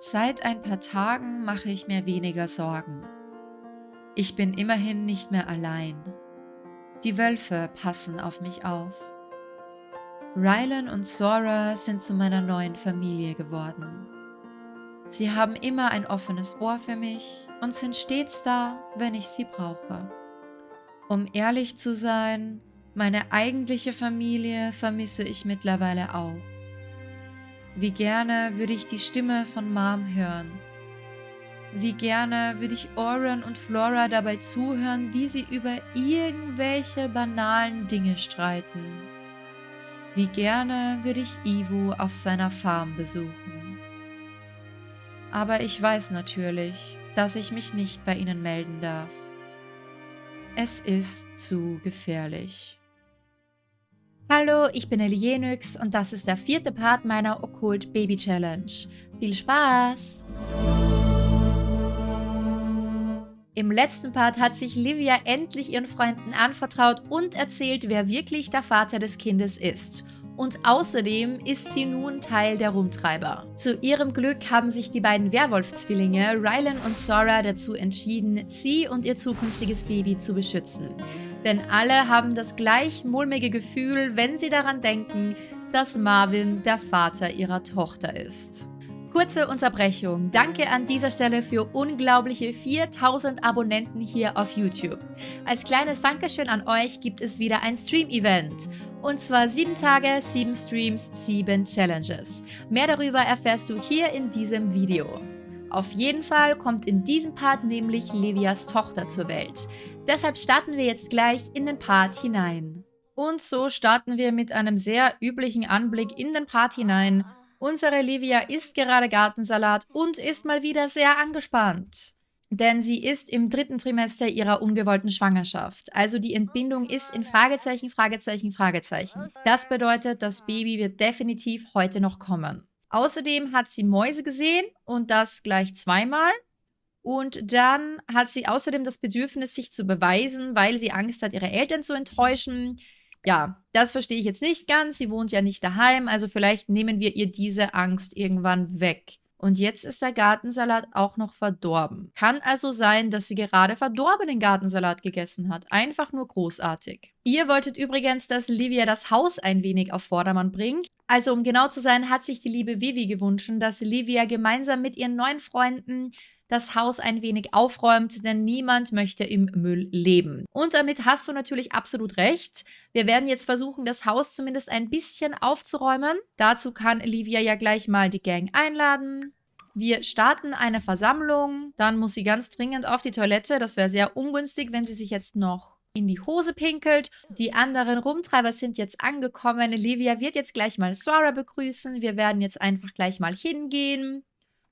Seit ein paar Tagen mache ich mir weniger Sorgen. Ich bin immerhin nicht mehr allein. Die Wölfe passen auf mich auf. Rylan und Sora sind zu meiner neuen Familie geworden. Sie haben immer ein offenes Ohr für mich und sind stets da, wenn ich sie brauche. Um ehrlich zu sein, meine eigentliche Familie vermisse ich mittlerweile auch. Wie gerne würde ich die Stimme von Mom hören. Wie gerne würde ich Oren und Flora dabei zuhören, wie sie über irgendwelche banalen Dinge streiten. Wie gerne würde ich Ivo auf seiner Farm besuchen. Aber ich weiß natürlich, dass ich mich nicht bei ihnen melden darf. Es ist zu gefährlich. Hallo, ich bin Elienix und das ist der vierte Part meiner Okkult Baby Challenge. Viel Spaß! Im letzten Part hat sich Livia endlich ihren Freunden anvertraut und erzählt, wer wirklich der Vater des Kindes ist. Und außerdem ist sie nun Teil der Rumtreiber. Zu ihrem Glück haben sich die beiden Werwolf-Zwillinge, Rylan und Sora, dazu entschieden, sie und ihr zukünftiges Baby zu beschützen denn alle haben das gleich mulmige Gefühl, wenn sie daran denken, dass Marvin der Vater ihrer Tochter ist. Kurze Unterbrechung. Danke an dieser Stelle für unglaubliche 4000 Abonnenten hier auf YouTube. Als kleines Dankeschön an euch gibt es wieder ein Stream-Event. Und zwar 7 Tage, 7 Streams, 7 Challenges. Mehr darüber erfährst du hier in diesem Video. Auf jeden Fall kommt in diesem Part nämlich Livias Tochter zur Welt. Deshalb starten wir jetzt gleich in den Part hinein. Und so starten wir mit einem sehr üblichen Anblick in den Part hinein. Unsere Livia isst gerade Gartensalat und ist mal wieder sehr angespannt. Denn sie ist im dritten Trimester ihrer ungewollten Schwangerschaft. Also die Entbindung ist in Fragezeichen, Fragezeichen, Fragezeichen. Das bedeutet, das Baby wird definitiv heute noch kommen. Außerdem hat sie Mäuse gesehen und das gleich zweimal. Und dann hat sie außerdem das Bedürfnis, sich zu beweisen, weil sie Angst hat, ihre Eltern zu enttäuschen. Ja, das verstehe ich jetzt nicht ganz. Sie wohnt ja nicht daheim, also vielleicht nehmen wir ihr diese Angst irgendwann weg. Und jetzt ist der Gartensalat auch noch verdorben. Kann also sein, dass sie gerade verdorbenen Gartensalat gegessen hat. Einfach nur großartig. Ihr wolltet übrigens, dass Livia das Haus ein wenig auf Vordermann bringt. Also um genau zu sein, hat sich die liebe Vivi gewünscht, dass Livia gemeinsam mit ihren neuen Freunden das Haus ein wenig aufräumt, denn niemand möchte im Müll leben. Und damit hast du natürlich absolut recht. Wir werden jetzt versuchen, das Haus zumindest ein bisschen aufzuräumen. Dazu kann Livia ja gleich mal die Gang einladen. Wir starten eine Versammlung, dann muss sie ganz dringend auf die Toilette. Das wäre sehr ungünstig, wenn sie sich jetzt noch in die Hose pinkelt. Die anderen Rumtreiber sind jetzt angekommen. Livia wird jetzt gleich mal Sora begrüßen. Wir werden jetzt einfach gleich mal hingehen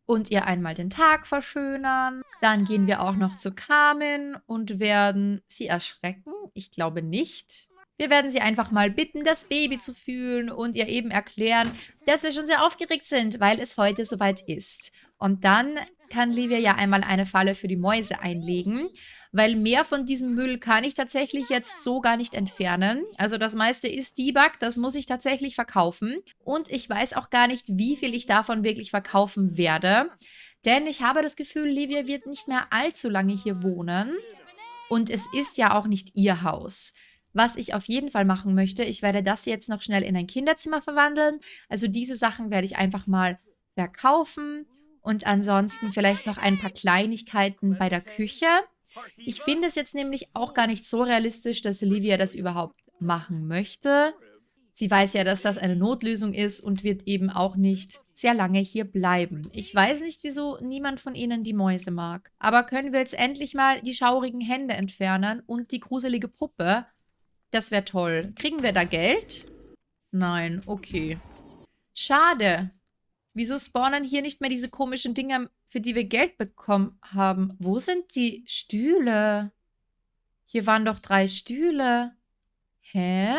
und ihr einmal den Tag verschönern. Dann gehen wir auch noch zu Carmen und werden sie erschrecken. Ich glaube nicht. Wir werden sie einfach mal bitten, das Baby zu fühlen und ihr eben erklären, dass wir schon sehr aufgeregt sind, weil es heute soweit ist. Und dann kann Livia ja einmal eine Falle für die Mäuse einlegen weil mehr von diesem Müll kann ich tatsächlich jetzt so gar nicht entfernen. Also das meiste ist Debug, das muss ich tatsächlich verkaufen. Und ich weiß auch gar nicht, wie viel ich davon wirklich verkaufen werde. Denn ich habe das Gefühl, Livia wird nicht mehr allzu lange hier wohnen. Und es ist ja auch nicht ihr Haus. Was ich auf jeden Fall machen möchte, ich werde das jetzt noch schnell in ein Kinderzimmer verwandeln. Also diese Sachen werde ich einfach mal verkaufen. Und ansonsten vielleicht noch ein paar Kleinigkeiten bei der Küche. Ich finde es jetzt nämlich auch gar nicht so realistisch, dass Olivia das überhaupt machen möchte. Sie weiß ja, dass das eine Notlösung ist und wird eben auch nicht sehr lange hier bleiben. Ich weiß nicht, wieso niemand von ihnen die Mäuse mag. Aber können wir jetzt endlich mal die schaurigen Hände entfernen und die gruselige Puppe? Das wäre toll. Kriegen wir da Geld? Nein, okay. Schade. Wieso spawnen hier nicht mehr diese komischen Dinger, für die wir Geld bekommen haben? Wo sind die Stühle? Hier waren doch drei Stühle. Hä?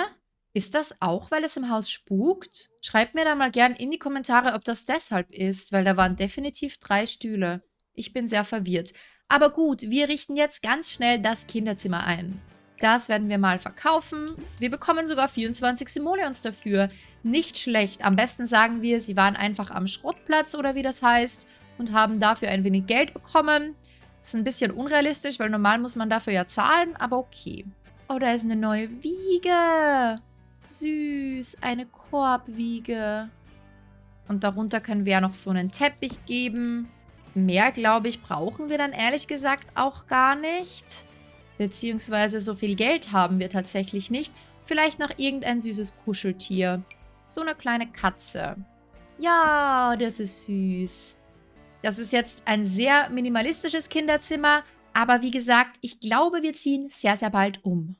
Ist das auch, weil es im Haus spukt? Schreibt mir da mal gern in die Kommentare, ob das deshalb ist, weil da waren definitiv drei Stühle. Ich bin sehr verwirrt. Aber gut, wir richten jetzt ganz schnell das Kinderzimmer ein. Das werden wir mal verkaufen. Wir bekommen sogar 24 Simoleons dafür. Nicht schlecht. Am besten sagen wir, sie waren einfach am Schrottplatz oder wie das heißt. und haben dafür ein wenig Geld bekommen. Ist ein bisschen unrealistisch, weil normal muss man dafür ja zahlen, aber okay. Oh, da ist eine neue Wiege. Süß, eine Korbwiege. Und darunter können wir ja noch so einen Teppich geben. Mehr, glaube ich, brauchen wir dann ehrlich gesagt auch gar nicht. Beziehungsweise so viel Geld haben wir tatsächlich nicht. Vielleicht noch irgendein süßes Kuscheltier. So eine kleine Katze. Ja, das ist süß. Das ist jetzt ein sehr minimalistisches Kinderzimmer, aber wie gesagt, ich glaube, wir ziehen sehr, sehr bald um.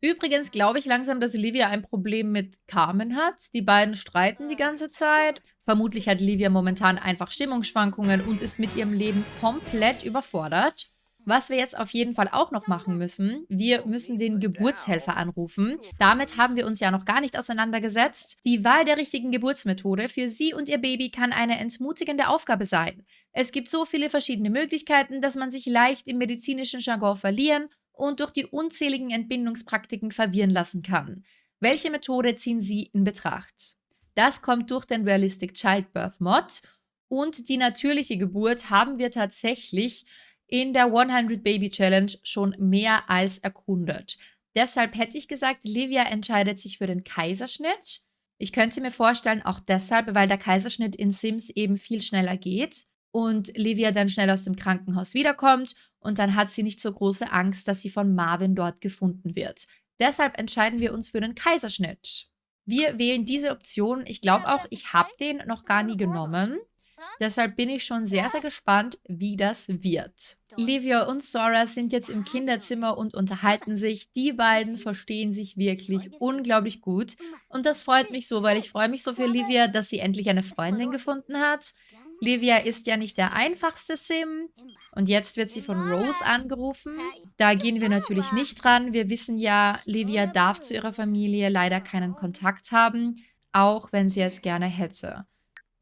Übrigens glaube ich langsam, dass Livia ein Problem mit Carmen hat. Die beiden streiten die ganze Zeit. Vermutlich hat Livia momentan einfach Stimmungsschwankungen und ist mit ihrem Leben komplett überfordert. Was wir jetzt auf jeden Fall auch noch machen müssen, wir müssen den Geburtshelfer anrufen. Damit haben wir uns ja noch gar nicht auseinandergesetzt. Die Wahl der richtigen Geburtsmethode für Sie und Ihr Baby kann eine entmutigende Aufgabe sein. Es gibt so viele verschiedene Möglichkeiten, dass man sich leicht im medizinischen Jargon verlieren und durch die unzähligen Entbindungspraktiken verwirren lassen kann. Welche Methode ziehen Sie in Betracht? Das kommt durch den Realistic Childbirth Mod und die natürliche Geburt haben wir tatsächlich in der 100 Baby Challenge schon mehr als erkundet. Deshalb hätte ich gesagt, Livia entscheidet sich für den Kaiserschnitt. Ich könnte mir vorstellen, auch deshalb, weil der Kaiserschnitt in Sims eben viel schneller geht und Livia dann schnell aus dem Krankenhaus wiederkommt und dann hat sie nicht so große Angst, dass sie von Marvin dort gefunden wird. Deshalb entscheiden wir uns für den Kaiserschnitt. Wir wählen diese Option. Ich glaube auch, ich habe den noch gar nie genommen. Deshalb bin ich schon sehr, sehr gespannt, wie das wird. Livia und Sora sind jetzt im Kinderzimmer und unterhalten sich. Die beiden verstehen sich wirklich unglaublich gut. Und das freut mich so, weil ich freue mich so für Livia, dass sie endlich eine Freundin gefunden hat. Livia ist ja nicht der einfachste Sim. Und jetzt wird sie von Rose angerufen. Da gehen wir natürlich nicht dran. Wir wissen ja, Livia darf zu ihrer Familie leider keinen Kontakt haben, auch wenn sie es gerne hätte.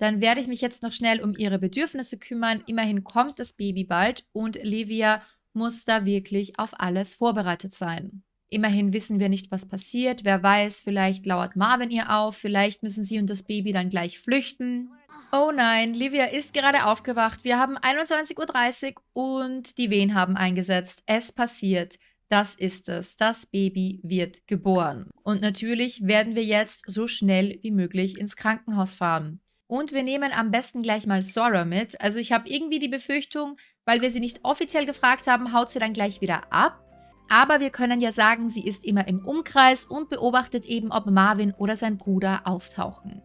Dann werde ich mich jetzt noch schnell um ihre Bedürfnisse kümmern. Immerhin kommt das Baby bald und Livia muss da wirklich auf alles vorbereitet sein. Immerhin wissen wir nicht, was passiert. Wer weiß, vielleicht lauert Marvin ihr auf, vielleicht müssen sie und das Baby dann gleich flüchten. Oh nein, Livia ist gerade aufgewacht. Wir haben 21.30 Uhr und die Wehen haben eingesetzt. Es passiert. Das ist es. Das Baby wird geboren. Und natürlich werden wir jetzt so schnell wie möglich ins Krankenhaus fahren. Und wir nehmen am besten gleich mal Sora mit. Also ich habe irgendwie die Befürchtung, weil wir sie nicht offiziell gefragt haben, haut sie dann gleich wieder ab. Aber wir können ja sagen, sie ist immer im Umkreis und beobachtet eben, ob Marvin oder sein Bruder auftauchen.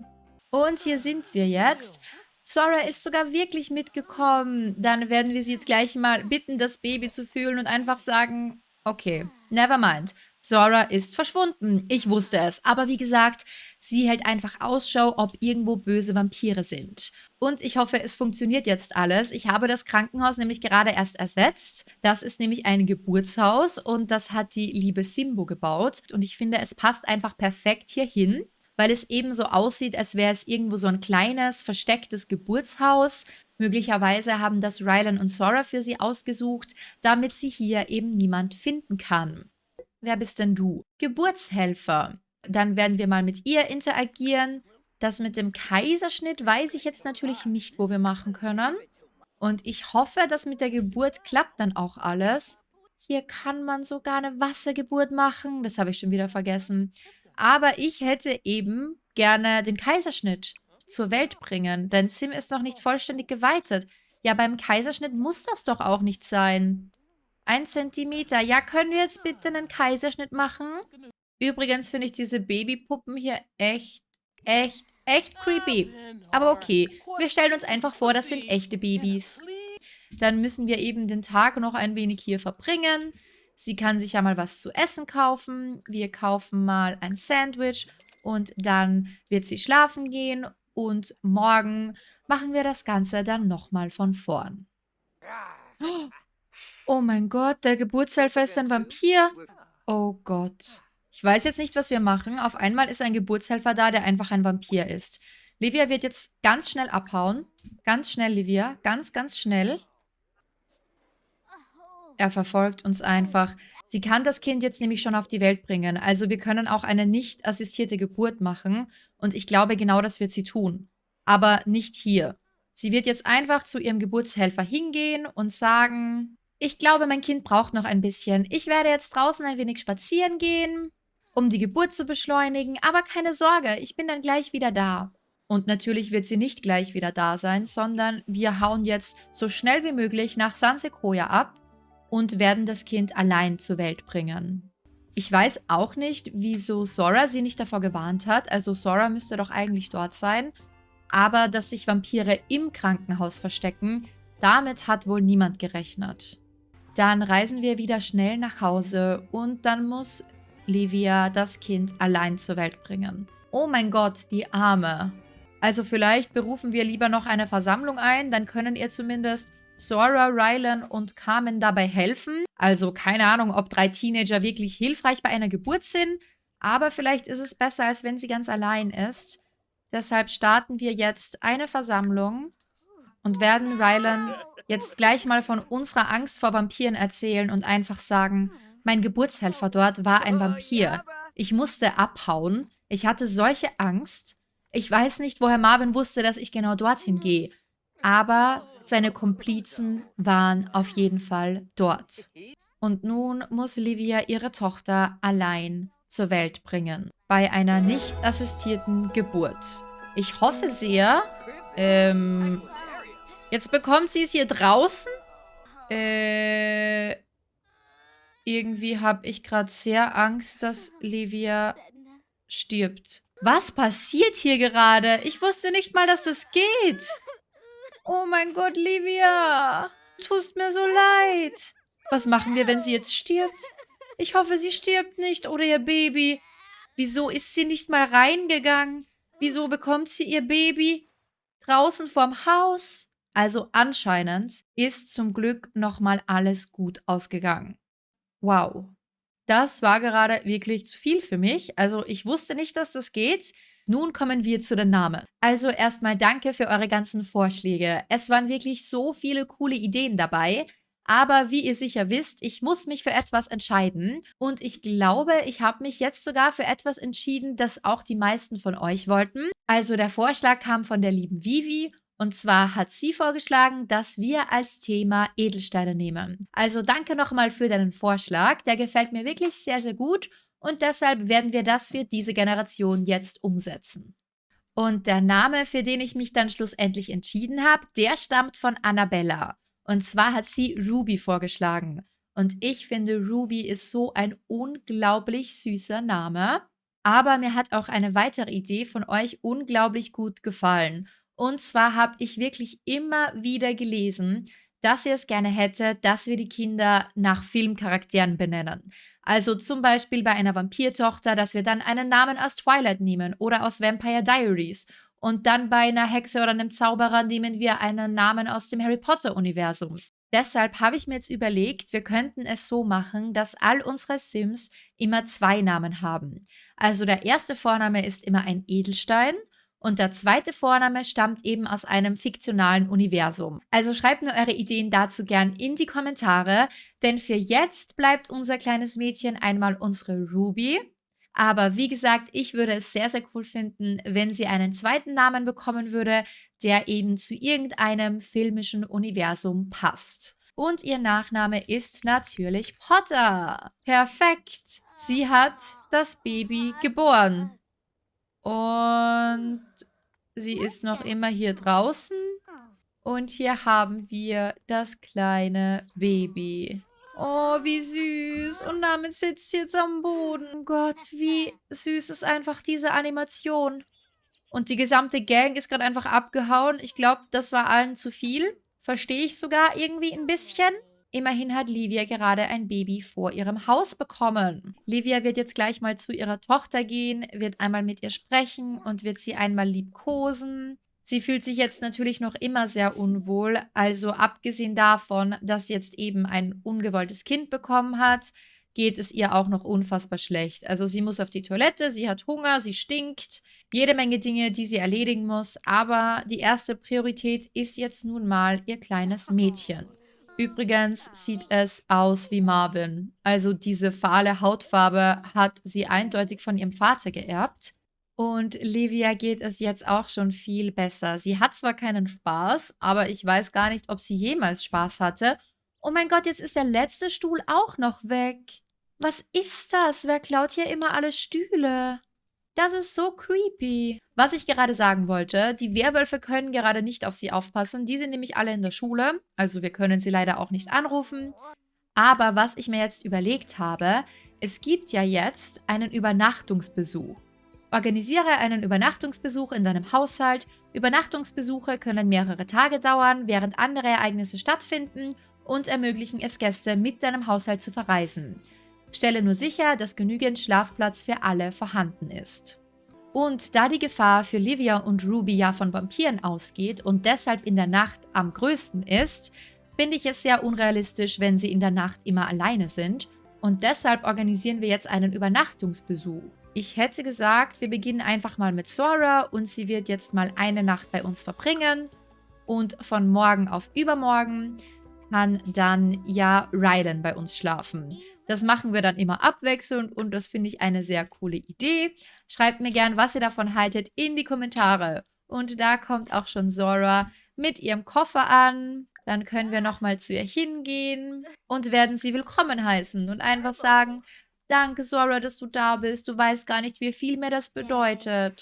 Und hier sind wir jetzt. Sora ist sogar wirklich mitgekommen. Dann werden wir sie jetzt gleich mal bitten, das Baby zu fühlen und einfach sagen, okay, never mind. Zora ist verschwunden. Ich wusste es. Aber wie gesagt, sie hält einfach Ausschau, ob irgendwo böse Vampire sind. Und ich hoffe, es funktioniert jetzt alles. Ich habe das Krankenhaus nämlich gerade erst ersetzt. Das ist nämlich ein Geburtshaus und das hat die liebe Simbo gebaut. Und ich finde, es passt einfach perfekt hierhin weil es eben so aussieht, als wäre es irgendwo so ein kleines, verstecktes Geburtshaus. Möglicherweise haben das Rylan und Sora für sie ausgesucht, damit sie hier eben niemand finden kann. Wer bist denn du? Geburtshelfer. Dann werden wir mal mit ihr interagieren. Das mit dem Kaiserschnitt weiß ich jetzt natürlich nicht, wo wir machen können. Und ich hoffe, dass mit der Geburt klappt dann auch alles. Hier kann man sogar eine Wassergeburt machen. Das habe ich schon wieder vergessen. Aber ich hätte eben gerne den Kaiserschnitt zur Welt bringen, denn Sim ist noch nicht vollständig geweitet. Ja, beim Kaiserschnitt muss das doch auch nicht sein. Ein Zentimeter. Ja, können wir jetzt bitte einen Kaiserschnitt machen? Übrigens finde ich diese Babypuppen hier echt, echt, echt creepy. Aber okay, wir stellen uns einfach vor, das sind echte Babys. Dann müssen wir eben den Tag noch ein wenig hier verbringen. Sie kann sich ja mal was zu essen kaufen. Wir kaufen mal ein Sandwich und dann wird sie schlafen gehen und morgen machen wir das Ganze dann nochmal von vorn. Oh mein Gott, der Geburtshelfer ist ein Vampir. Oh Gott. Ich weiß jetzt nicht, was wir machen. Auf einmal ist ein Geburtshelfer da, der einfach ein Vampir ist. Livia wird jetzt ganz schnell abhauen. Ganz schnell, Livia. Ganz, ganz schnell. Er verfolgt uns einfach. Sie kann das Kind jetzt nämlich schon auf die Welt bringen. Also wir können auch eine nicht assistierte Geburt machen. Und ich glaube, genau das wird sie tun. Aber nicht hier. Sie wird jetzt einfach zu ihrem Geburtshelfer hingehen und sagen, ich glaube, mein Kind braucht noch ein bisschen. Ich werde jetzt draußen ein wenig spazieren gehen, um die Geburt zu beschleunigen, aber keine Sorge, ich bin dann gleich wieder da. Und natürlich wird sie nicht gleich wieder da sein, sondern wir hauen jetzt so schnell wie möglich nach San Sequoia ab und werden das Kind allein zur Welt bringen. Ich weiß auch nicht, wieso Sora sie nicht davor gewarnt hat. Also Sora müsste doch eigentlich dort sein. Aber dass sich Vampire im Krankenhaus verstecken, damit hat wohl niemand gerechnet. Dann reisen wir wieder schnell nach Hause und dann muss Livia das Kind allein zur Welt bringen. Oh mein Gott, die Arme. Also vielleicht berufen wir lieber noch eine Versammlung ein, dann können ihr zumindest Sora, Rylan und Carmen dabei helfen. Also keine Ahnung, ob drei Teenager wirklich hilfreich bei einer Geburt sind, aber vielleicht ist es besser, als wenn sie ganz allein ist. Deshalb starten wir jetzt eine Versammlung und werden Rylan jetzt gleich mal von unserer Angst vor Vampiren erzählen und einfach sagen, mein Geburtshelfer dort war ein Vampir. Ich musste abhauen. Ich hatte solche Angst. Ich weiß nicht, woher Marvin wusste, dass ich genau dorthin gehe aber seine Komplizen waren auf jeden Fall dort. Und nun muss Livia ihre Tochter allein zur Welt bringen, bei einer nicht assistierten Geburt. Ich hoffe sehr, ähm, jetzt bekommt sie es hier draußen? Äh, irgendwie habe ich gerade sehr Angst, dass Livia stirbt. Was passiert hier gerade? Ich wusste nicht mal, dass das geht. Oh mein Gott, Livia. Tust mir so leid. Was machen wir, wenn sie jetzt stirbt? Ich hoffe, sie stirbt nicht oder ihr Baby. Wieso ist sie nicht mal reingegangen? Wieso bekommt sie ihr Baby draußen vorm Haus? Also anscheinend ist zum Glück nochmal alles gut ausgegangen. Wow. Das war gerade wirklich zu viel für mich. Also ich wusste nicht, dass das geht. Nun kommen wir zu den Namen. Also erstmal danke für eure ganzen Vorschläge. Es waren wirklich so viele coole Ideen dabei. Aber wie ihr sicher wisst, ich muss mich für etwas entscheiden. Und ich glaube, ich habe mich jetzt sogar für etwas entschieden, das auch die meisten von euch wollten. Also der Vorschlag kam von der lieben Vivi. Und zwar hat sie vorgeschlagen, dass wir als Thema Edelsteine nehmen. Also danke nochmal für deinen Vorschlag. Der gefällt mir wirklich sehr, sehr gut und deshalb werden wir das für diese Generation jetzt umsetzen. Und der Name, für den ich mich dann schlussendlich entschieden habe, der stammt von Annabella. Und zwar hat sie Ruby vorgeschlagen. Und ich finde, Ruby ist so ein unglaublich süßer Name. Aber mir hat auch eine weitere Idee von euch unglaublich gut gefallen. Und zwar habe ich wirklich immer wieder gelesen, dass ihr es gerne hätte, dass wir die Kinder nach Filmcharakteren benennen. Also zum Beispiel bei einer Vampirtochter, dass wir dann einen Namen aus Twilight nehmen oder aus Vampire Diaries. Und dann bei einer Hexe oder einem Zauberer nehmen wir einen Namen aus dem Harry Potter-Universum. Deshalb habe ich mir jetzt überlegt, wir könnten es so machen, dass all unsere Sims immer zwei Namen haben. Also der erste Vorname ist immer ein Edelstein und der zweite Vorname stammt eben aus einem fiktionalen Universum. Also schreibt mir eure Ideen dazu gern in die Kommentare, denn für jetzt bleibt unser kleines Mädchen einmal unsere Ruby. Aber wie gesagt, ich würde es sehr, sehr cool finden, wenn sie einen zweiten Namen bekommen würde, der eben zu irgendeinem filmischen Universum passt. Und ihr Nachname ist natürlich Potter. Perfekt. Sie hat das Baby geboren. Und sie ist noch immer hier draußen. Und hier haben wir das kleine Baby. Oh, wie süß. Und damit sitzt sie jetzt am Boden. Gott, wie süß ist einfach diese Animation. Und die gesamte Gang ist gerade einfach abgehauen. Ich glaube, das war allen zu viel. Verstehe ich sogar irgendwie ein bisschen. Immerhin hat Livia gerade ein Baby vor ihrem Haus bekommen. Livia wird jetzt gleich mal zu ihrer Tochter gehen, wird einmal mit ihr sprechen und wird sie einmal liebkosen. Sie fühlt sich jetzt natürlich noch immer sehr unwohl, also abgesehen davon, dass sie jetzt eben ein ungewolltes Kind bekommen hat, geht es ihr auch noch unfassbar schlecht. Also sie muss auf die Toilette, sie hat Hunger, sie stinkt, jede Menge Dinge, die sie erledigen muss, aber die erste Priorität ist jetzt nun mal ihr kleines Mädchen. Übrigens sieht es aus wie Marvin. Also diese fahle Hautfarbe hat sie eindeutig von ihrem Vater geerbt. Und Livia geht es jetzt auch schon viel besser. Sie hat zwar keinen Spaß, aber ich weiß gar nicht, ob sie jemals Spaß hatte. Oh mein Gott, jetzt ist der letzte Stuhl auch noch weg. Was ist das? Wer klaut hier immer alle Stühle? Das ist so creepy. Was ich gerade sagen wollte, die Werwölfe können gerade nicht auf sie aufpassen. Die sind nämlich alle in der Schule. Also wir können sie leider auch nicht anrufen. Aber was ich mir jetzt überlegt habe, es gibt ja jetzt einen Übernachtungsbesuch. Organisiere einen Übernachtungsbesuch in deinem Haushalt. Übernachtungsbesuche können mehrere Tage dauern, während andere Ereignisse stattfinden und ermöglichen es Gäste, mit deinem Haushalt zu verreisen. Stelle nur sicher, dass genügend Schlafplatz für alle vorhanden ist. Und da die Gefahr für Livia und Ruby ja von Vampiren ausgeht und deshalb in der Nacht am größten ist, finde ich es sehr unrealistisch, wenn sie in der Nacht immer alleine sind und deshalb organisieren wir jetzt einen Übernachtungsbesuch. Ich hätte gesagt, wir beginnen einfach mal mit Sora und sie wird jetzt mal eine Nacht bei uns verbringen und von morgen auf übermorgen kann dann ja Rylan bei uns schlafen. Das machen wir dann immer abwechselnd und das finde ich eine sehr coole Idee. Schreibt mir gern, was ihr davon haltet, in die Kommentare. Und da kommt auch schon Zora mit ihrem Koffer an. Dann können wir nochmal zu ihr hingehen und werden sie willkommen heißen und einfach sagen, danke Zora, dass du da bist. Du weißt gar nicht, wie viel mir das bedeutet.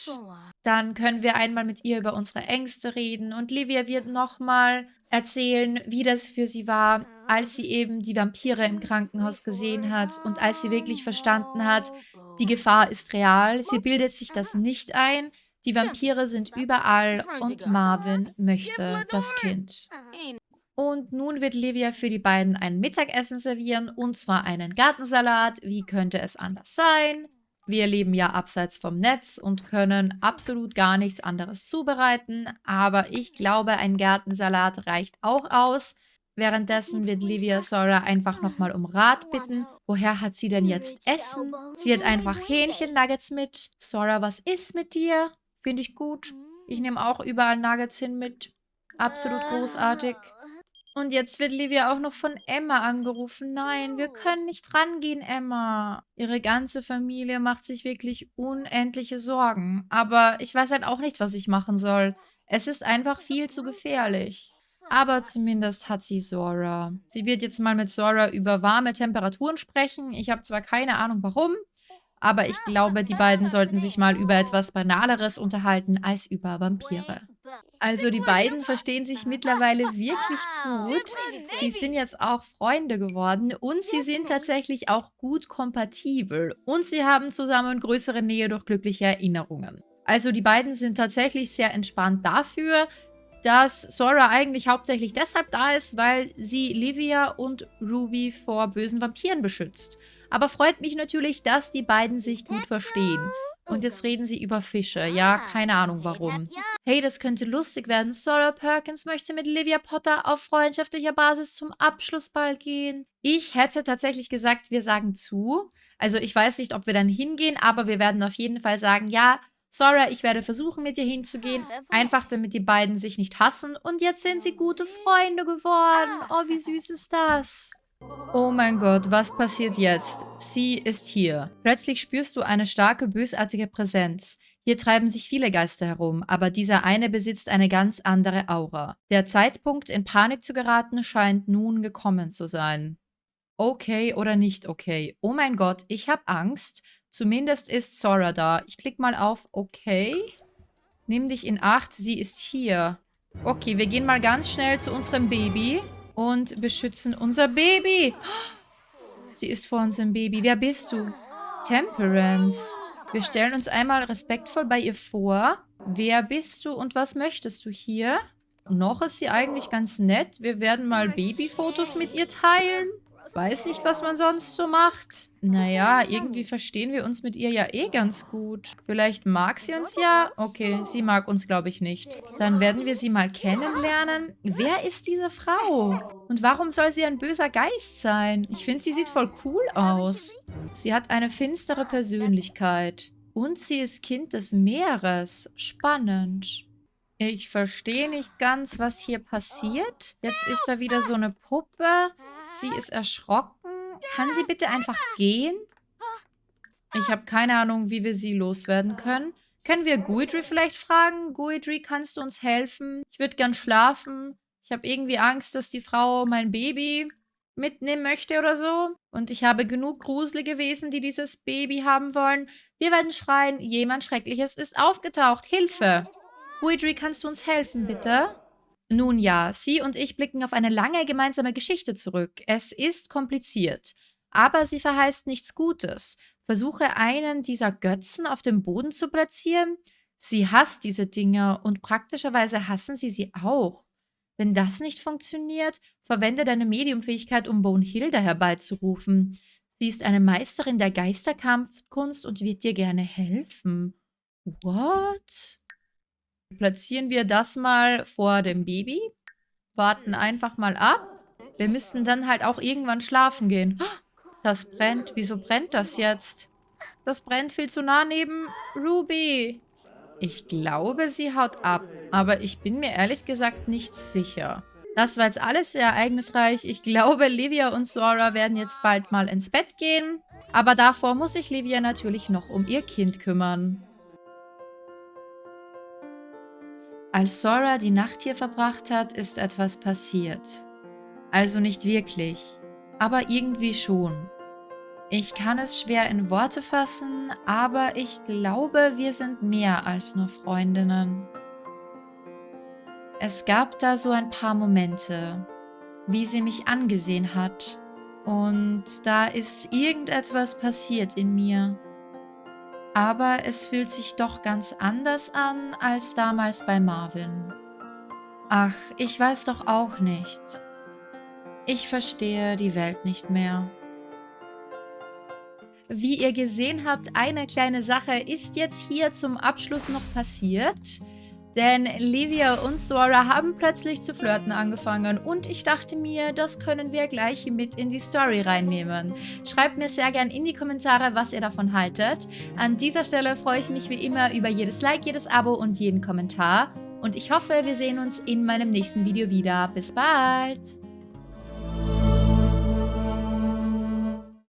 Dann können wir einmal mit ihr über unsere Ängste reden und Livia wird nochmal erzählen, wie das für sie war, als sie eben die Vampire im Krankenhaus gesehen hat und als sie wirklich verstanden hat, die Gefahr ist real, sie bildet sich das nicht ein, die Vampire sind überall und Marvin möchte das Kind. Und nun wird Livia für die beiden ein Mittagessen servieren, und zwar einen Gartensalat. Wie könnte es anders sein? Wir leben ja abseits vom Netz und können absolut gar nichts anderes zubereiten, aber ich glaube, ein Gartensalat reicht auch aus. Währenddessen wird Livia Sora einfach nochmal um Rat bitten. Woher hat sie denn jetzt Essen? Sie hat einfach Hähnchen-Nuggets mit. Sora, was ist mit dir? Finde ich gut. Ich nehme auch überall Nuggets hin mit. Absolut großartig. Und jetzt wird Livia auch noch von Emma angerufen. Nein, wir können nicht rangehen, Emma. Ihre ganze Familie macht sich wirklich unendliche Sorgen. Aber ich weiß halt auch nicht, was ich machen soll. Es ist einfach viel zu gefährlich. Aber zumindest hat sie Zora. Sie wird jetzt mal mit Zora über warme Temperaturen sprechen. Ich habe zwar keine Ahnung warum, aber ich glaube, die beiden sollten sich mal über etwas Banaleres unterhalten als über Vampire. Also die beiden verstehen sich mittlerweile wirklich gut. Sie sind jetzt auch Freunde geworden und sie sind tatsächlich auch gut kompatibel. Und sie haben zusammen größere Nähe durch glückliche Erinnerungen. Also die beiden sind tatsächlich sehr entspannt dafür, dass Sora eigentlich hauptsächlich deshalb da ist, weil sie Livia und Ruby vor bösen Vampiren beschützt. Aber freut mich natürlich, dass die beiden sich gut verstehen. Und jetzt reden sie über Fische. Ja, keine Ahnung warum. Hey, das könnte lustig werden. Sora Perkins möchte mit Livia Potter auf freundschaftlicher Basis zum Abschlussball gehen. Ich hätte tatsächlich gesagt, wir sagen zu. Also ich weiß nicht, ob wir dann hingehen, aber wir werden auf jeden Fall sagen, ja, Sora, ich werde versuchen, mit dir hinzugehen. Einfach, damit die beiden sich nicht hassen. Und jetzt sind sie gute Freunde geworden. Oh, wie süß ist das? Oh mein Gott, was passiert jetzt? Sie ist hier. Plötzlich spürst du eine starke, bösartige Präsenz. Hier treiben sich viele Geister herum, aber dieser eine besitzt eine ganz andere Aura. Der Zeitpunkt, in Panik zu geraten, scheint nun gekommen zu sein. Okay oder nicht okay? Oh mein Gott, ich habe Angst. Zumindest ist Sora da. Ich klicke mal auf Okay. Nimm dich in Acht, sie ist hier. Okay, wir gehen mal ganz schnell zu unserem Baby und beschützen unser Baby. Sie ist vor unserem Baby. Wer bist du? Temperance. Wir stellen uns einmal respektvoll bei ihr vor. Wer bist du und was möchtest du hier? Noch ist sie eigentlich ganz nett. Wir werden mal Babyfotos mit ihr teilen. Weiß nicht, was man sonst so macht. Naja, irgendwie verstehen wir uns mit ihr ja eh ganz gut. Vielleicht mag sie uns ja? Okay, sie mag uns, glaube ich, nicht. Dann werden wir sie mal kennenlernen. Wer ist diese Frau? Und warum soll sie ein böser Geist sein? Ich finde, sie sieht voll cool aus. Sie hat eine finstere Persönlichkeit. Und sie ist Kind des Meeres. Spannend. Ich verstehe nicht ganz, was hier passiert. Jetzt ist da wieder so eine Puppe. Sie ist erschrocken. Kann sie bitte einfach gehen? Ich habe keine Ahnung, wie wir sie loswerden können. Können wir Guidry vielleicht fragen? Guidry, kannst du uns helfen? Ich würde gern schlafen. Ich habe irgendwie Angst, dass die Frau mein Baby mitnehmen möchte oder so. Und ich habe genug gruselige Wesen, die dieses Baby haben wollen. Wir werden schreien, jemand Schreckliches ist aufgetaucht. Hilfe! Guidry, kannst du uns helfen, bitte? Nun ja, sie und ich blicken auf eine lange gemeinsame Geschichte zurück. Es ist kompliziert, aber sie verheißt nichts Gutes. Versuche einen dieser Götzen auf dem Boden zu platzieren. Sie hasst diese Dinge und praktischerweise hassen sie sie auch. Wenn das nicht funktioniert, verwende deine Mediumfähigkeit, um Bonehilda herbeizurufen. Sie ist eine Meisterin der Geisterkampfkunst und wird dir gerne helfen. What? Platzieren wir das mal vor dem Baby. Warten einfach mal ab. Wir müssten dann halt auch irgendwann schlafen gehen. Das brennt. Wieso brennt das jetzt? Das brennt viel zu nah neben Ruby. Ich glaube, sie haut ab. Aber ich bin mir ehrlich gesagt nicht sicher. Das war jetzt alles sehr ereignisreich. Ich glaube, Livia und Sora werden jetzt bald mal ins Bett gehen. Aber davor muss sich Livia natürlich noch um ihr Kind kümmern. Als Sora die Nacht hier verbracht hat, ist etwas passiert. Also nicht wirklich, aber irgendwie schon. Ich kann es schwer in Worte fassen, aber ich glaube, wir sind mehr als nur Freundinnen. Es gab da so ein paar Momente, wie sie mich angesehen hat und da ist irgendetwas passiert in mir aber es fühlt sich doch ganz anders an als damals bei Marvin. Ach, ich weiß doch auch nicht. Ich verstehe die Welt nicht mehr. Wie ihr gesehen habt, eine kleine Sache ist jetzt hier zum Abschluss noch passiert. Denn Livia und Sora haben plötzlich zu flirten angefangen und ich dachte mir, das können wir gleich mit in die Story reinnehmen. Schreibt mir sehr gern in die Kommentare, was ihr davon haltet. An dieser Stelle freue ich mich wie immer über jedes Like, jedes Abo und jeden Kommentar. Und ich hoffe, wir sehen uns in meinem nächsten Video wieder. Bis bald!